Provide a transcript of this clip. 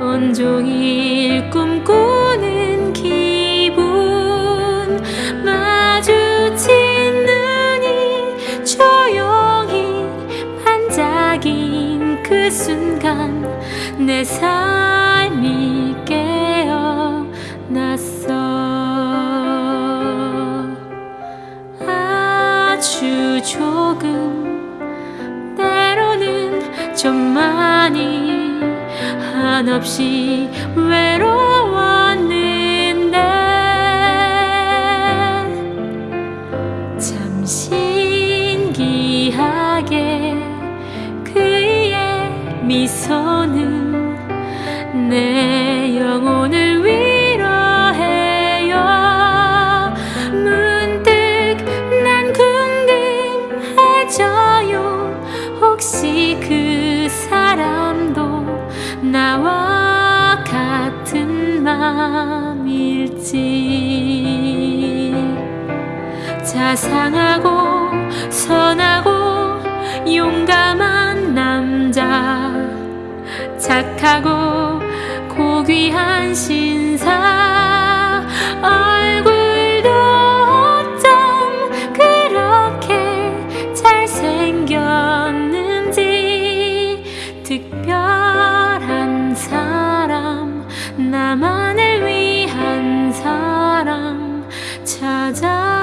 온종일 꿈꾸는 기분. 마주친 눈이 조용히 반짝인 그 순간 내 삶이 깨어났어. 아주 조금 때로는 좀 많이 한없이 외로웠는데 참 신기하게 그의 미소는 내 삶일지. 자상하고 선하고 용감한 남자. 착하고 고귀한 신사. 얼굴도 어쩜 그렇게 잘생겼는지. 특별한 사람 나만 家。